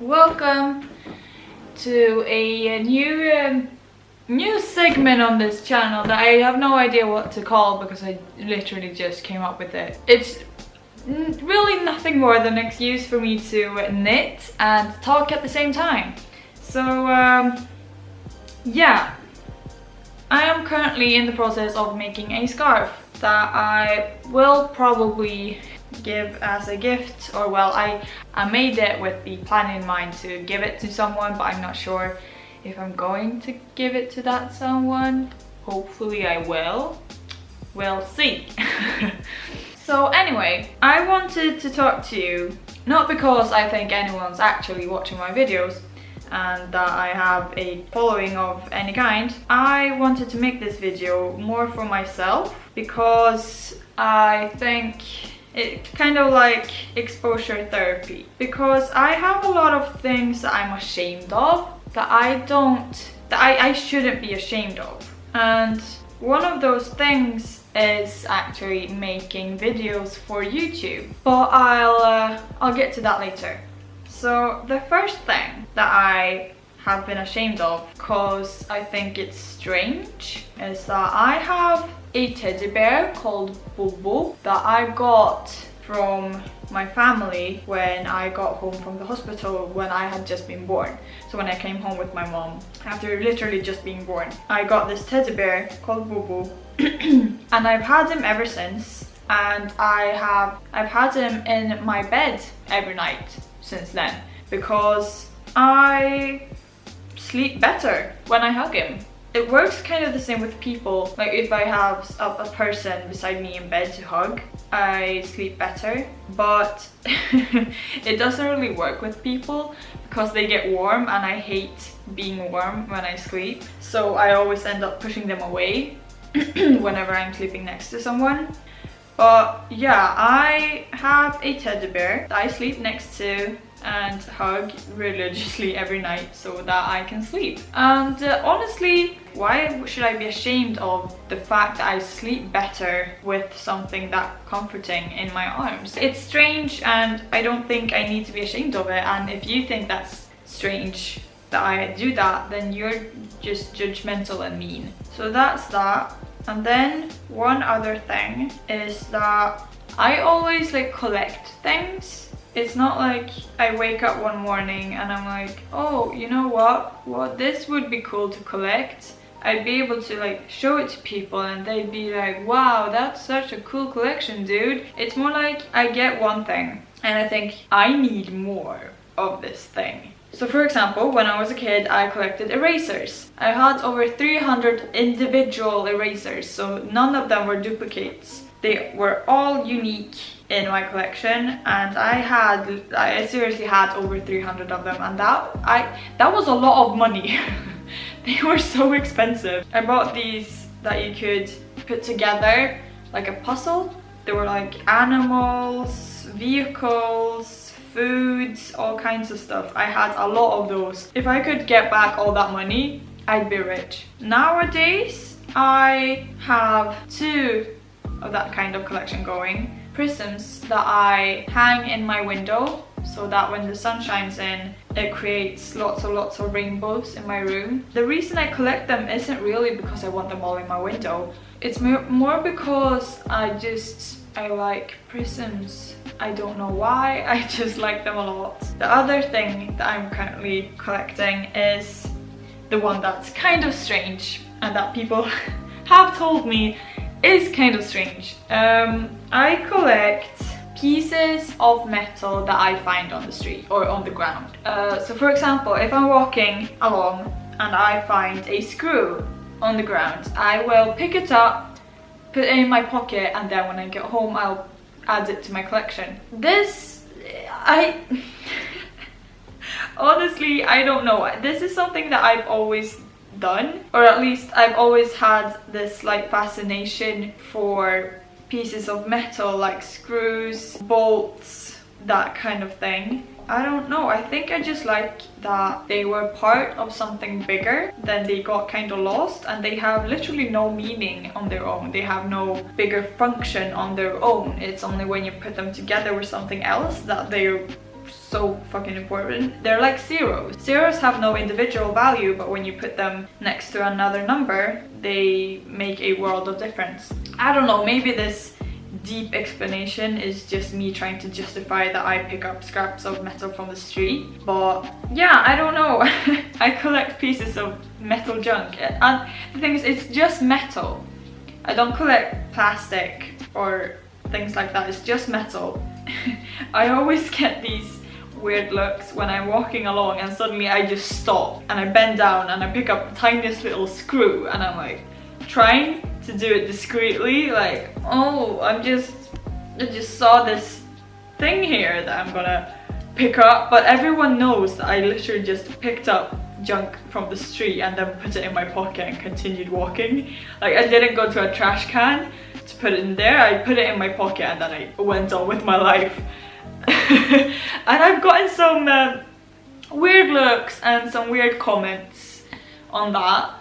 Welcome to a new um, new segment on this channel that I have no idea what to call because I literally just came up with it. It's really nothing more than an excuse for me to knit and talk at the same time. So um, yeah, I am currently in the process of making a scarf that I will probably give as a gift or well I, I made it with the plan in mind to give it to someone but I'm not sure if I'm going to give it to that someone. Hopefully I will. We'll see. so anyway, I wanted to talk to you, not because I think anyone's actually watching my videos, and that I have a following of any kind. I wanted to make this video more for myself because I think it kind of like exposure therapy. Because I have a lot of things that I'm ashamed of that I don't that I, I shouldn't be ashamed of. And one of those things is actually making videos for YouTube. But I'll uh, I'll get to that later. So the first thing that I have been ashamed of because I think it's strange is that I have a teddy bear called Bobo that I got from my family when I got home from the hospital when I had just been born. So when I came home with my mom after literally just being born. I got this teddy bear called Bobo and I've had him ever since and I have I've had him in my bed every night since then because I sleep better when I hug him it works kind of the same with people. Like if i have a, person beside me in bed to hug i sleep better. But it doesn't really work with people because they get warm and i hate being warm when i sleep. So i always end up pushing them away whenever i'm sleeping next to someone. But yeah i have a teddy bear that i sleep next to and hug religiously every night so that I can sleep. And uh, honestly, why should I be ashamed of the fact that I sleep better with something that comforting in my arms? It's strange and I don't think I need to be ashamed of it and if you think that's strange that I do that then you're just judgmental and mean. So that's that. And then one other thing is that I always like collect things it's not like I wake up one morning and I'm like, oh, you know what? What this would be cool to collect. I'd be able to like show it to people and they'd be like, wow, that's such a cool collection, dude. It's more like I get one thing and I think I need more of this thing. So for example, when I was a kid, I collected erasers. I had over 300 individual erasers, so none of them were duplicates. They were all unique in my collection and I had I seriously had over 300 of them and that I that was a lot of money. They were so expensive. I bought these that you could put together like a puzzle. They were like animals vehicles foods all kinds of stuff. I had a lot of those. If I could get back all that money I'd be rich. Nowadays I have two of that kind of collection going prisms that I hang in my window so that when the sun shines in it creates lots and lots of rainbows in my room. The reason I collect them isn't really because I want them all in my window. It's more because I just I like prisms. I don't know why, I just like them a lot. The other thing that I'm currently collecting is the one that's kind of strange and that people have told me is kind of strange. Um, I collect pieces of metal that I find on the street or on the ground. Uh, so for example, if I'm walking along and I find a screw on the ground, I will pick it up, put it in my pocket and then when I get home I'll add it to my collection. This, I... honestly, I don't know. This is something that I've always done or at least I've always had this like fascination for pieces of metal like screws, bolts, that kind of thing. I don't know, I think I just like that they were part of something bigger then they got kind of lost and they have literally no meaning on their own. They have no bigger function on their own. It's only when you put them together with something else that they so fucking important. They're like zeros. Zeros have no individual value, but when you put them next to another number, they make a world of difference. I don't know, maybe this deep explanation is just me trying to justify that I pick up scraps of metal from the street. But yeah, I don't know. I collect pieces of metal junk. And the thing is, it's just metal. I don't collect plastic or things like that. It's just metal. I always get these weird looks when I'm walking along and suddenly I just stop and I bend down and I pick up the tiniest little screw and I'm like trying to do it discreetly like oh I'm just I just saw this thing here that I'm gonna pick up. But everyone knows that I literally just picked up junk from the street and then put it in my pocket and continued walking. Like I didn't go to a trash can to put it in there. I put it in my pocket and then I went on with my life and I've gotten some uh, weird looks and some weird comments on that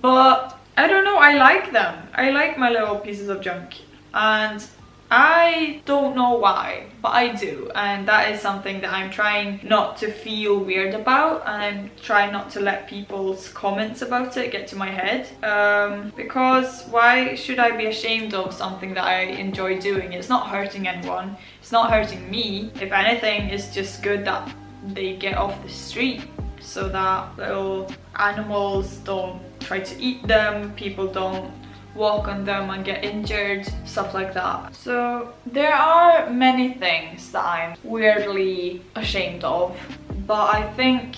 but I don't know I like them. I like my little pieces of junk. And I don't know why, but I do and that is something that I'm trying not to feel weird about and I'm trying not to let people's comments about it get to my head um, because why should I be ashamed of something that I enjoy doing? It's not hurting anyone, it's not hurting me. If anything, it's just good that they get off the street so that little animals don't try to eat them, people don't walk on them and get injured, stuff like that. So there are many things that I'm weirdly ashamed of, but I think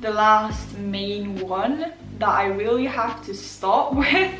the last main one that I really have to stop with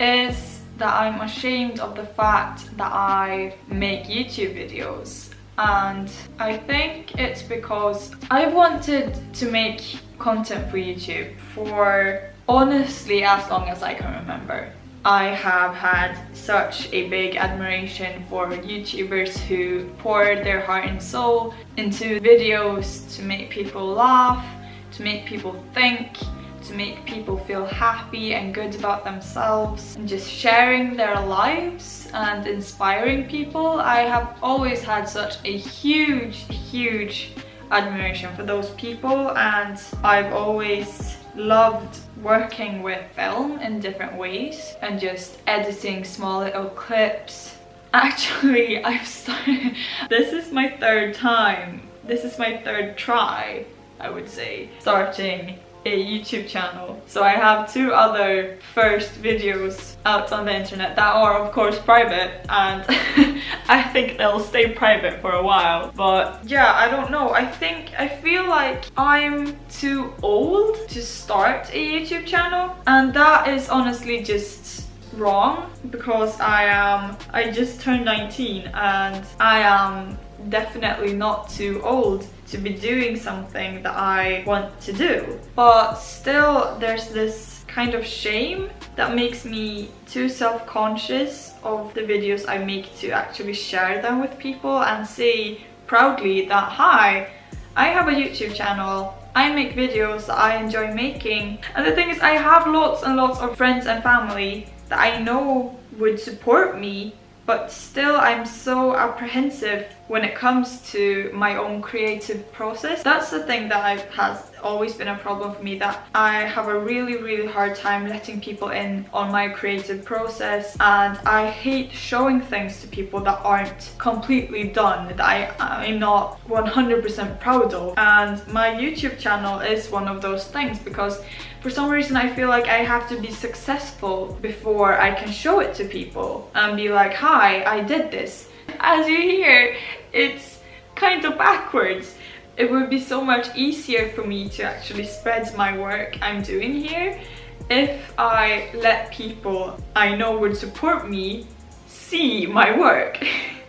is that I'm ashamed of the fact that I make YouTube videos and I think it's because I've wanted to make content for YouTube for honestly as long as I can remember. I have had such a big admiration for YouTubers who pour their heart and soul into videos to make people laugh, to make people think, to make people feel happy and good about themselves and just sharing their lives and inspiring people. I have always had such a huge, huge admiration for those people and I've always loved working with film in different ways and just editing small little clips. Actually, I've started, this is my third time, this is my third try, I would say, starting a YouTube channel. So I have two other first videos out on the internet that are of course private and I think they'll stay private for a while. But yeah, I don't know. I think, I feel like I'm too old to start a YouTube channel and that is honestly just wrong because I am, I just turned 19 and I am definitely not too old to be doing something that I want to do. But still there's this kind of shame that makes me too self-conscious of the videos I make to actually share them with people and say proudly that hi, I have a YouTube channel I make videos that I enjoy making and the thing is I have lots and lots of friends and family that I know would support me but still I'm so apprehensive when it comes to my own creative process. That's the thing that I've, has always been a problem for me that I have a really really hard time letting people in on my creative process and I hate showing things to people that aren't completely done that I, I'm not 100% proud of and my YouTube channel is one of those things because for some reason I feel like I have to be successful before I can show it to people and be like hi I did this as you hear it's kind of backwards it would be so much easier for me to actually spread my work I'm doing here if I let people I know would support me see my work.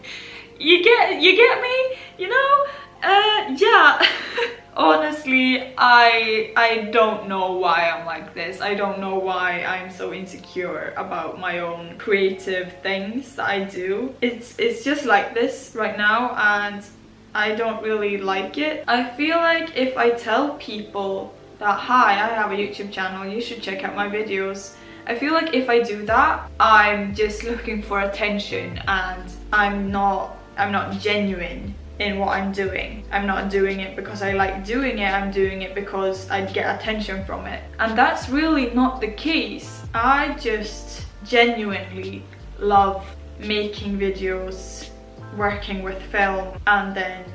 you get you get me? You know? Uh, yeah. Honestly, I I don't know why I'm like this. I don't know why I'm so insecure about my own creative things that I do. It's it's just like this right now and I don't really like it. I feel like if I tell people that hi, I have a YouTube channel, you should check out my videos. I feel like if I do that, I'm just looking for attention and I'm not I'm not genuine in what I'm doing. I'm not doing it because I like doing it, I'm doing it because I get attention from it. And that's really not the case. I just genuinely love making videos, working with film and then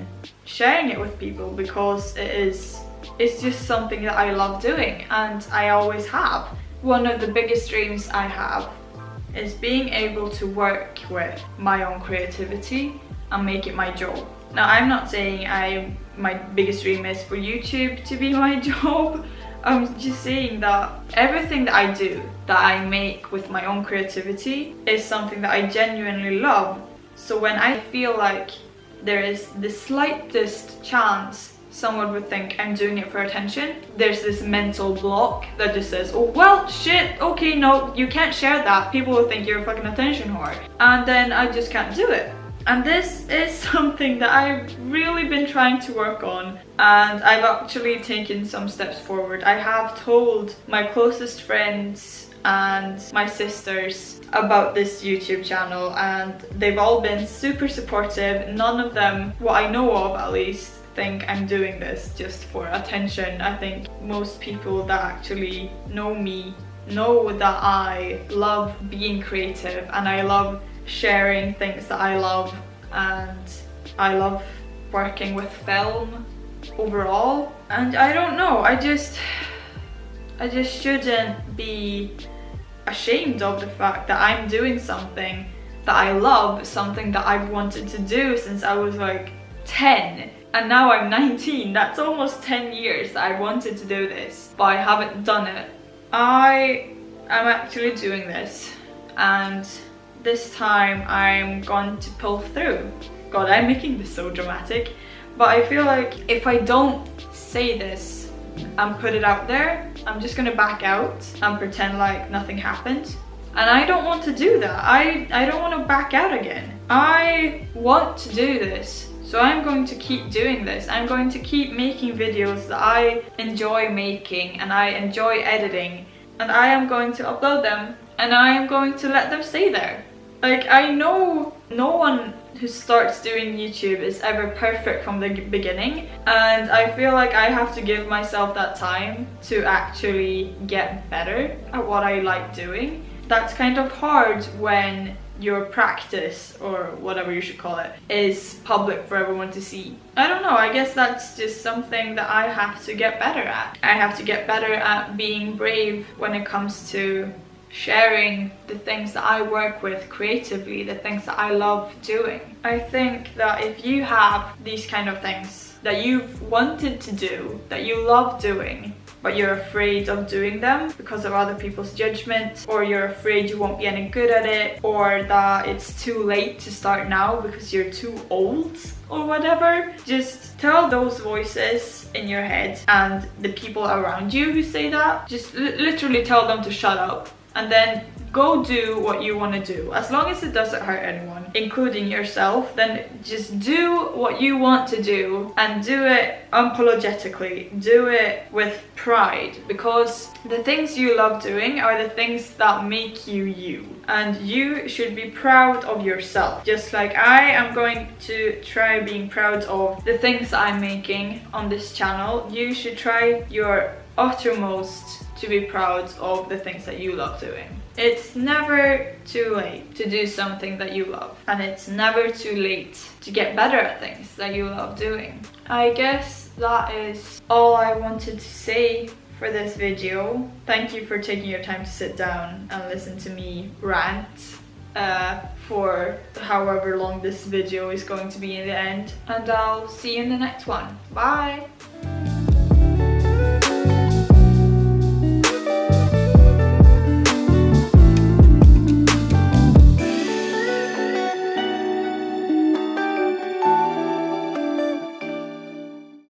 sharing it with people because it is it's just something that I love doing and I always have. One of the biggest dreams I have is being able to work with my own creativity and make it my job. Now I'm not saying I my biggest dream is for YouTube to be my job. I'm just saying that everything that I do, that I make with my own creativity is something that I genuinely love. So when I feel like there is the slightest chance someone would think I'm doing it for attention, there's this mental block that just says, oh well, shit, okay, no, you can't share that. People will think you're a fucking attention whore. And then I just can't do it. And this is something that I've really been trying to work on and I've actually taken some steps forward. I have told my closest friends and my sisters about this YouTube channel and they've all been super supportive. None of them, what I know of at least, think I'm doing this just for attention. I think most people that actually know me know that I love being creative and I love sharing things that I love and I love working with film overall. And I don't know I just I just shouldn't be ashamed of the fact that I'm doing something that I love something that I've wanted to do since I was like 10 and now I'm 19 that's almost 10 years that I wanted to do this but I haven't done it. I am actually doing this and this time I'm going to pull through. God, I'm making this so dramatic. But I feel like if I don't say this and put it out there, I'm just gonna back out and pretend like nothing happened. And I don't want to do that. I, I don't want to back out again. I want to do this. So I'm going to keep doing this. I'm going to keep making videos that I enjoy making and I enjoy editing. And I am going to upload them and I am going to let them stay there. Like, I know no one who starts doing YouTube is ever perfect from the beginning and I feel like I have to give myself that time to actually get better at what I like doing. That's kind of hard when your practice or whatever you should call it is public for everyone to see. I don't know, I guess that's just something that I have to get better at. I have to get better at being brave when it comes to sharing the things that I work with creatively, the things that I love doing. I think that if you have these kind of things that you've wanted to do, that you love doing, but you're afraid of doing them because of other people's judgment or you're afraid you won't be any good at it or that it's too late to start now because you're too old or whatever just tell those voices in your head and the people around you who say that just literally tell them to shut up and then go do what you want to do. As long as it doesn't hurt anyone including yourself then just do what you want to do and do it unapologetically. Do it with pride because the things you love doing are the things that make you you. And you should be proud of yourself. Just like I am going to try being proud of the things I'm making on this channel you should try your uttermost to be proud of the things that you love doing. It's never too late to do something that you love and it's never too late to get better at things that you love doing. I guess that is all I wanted to say for this video. Thank you for taking your time to sit down and listen to me rant uh, for however long this video is going to be in the end. And I'll see you in the next one. Bye!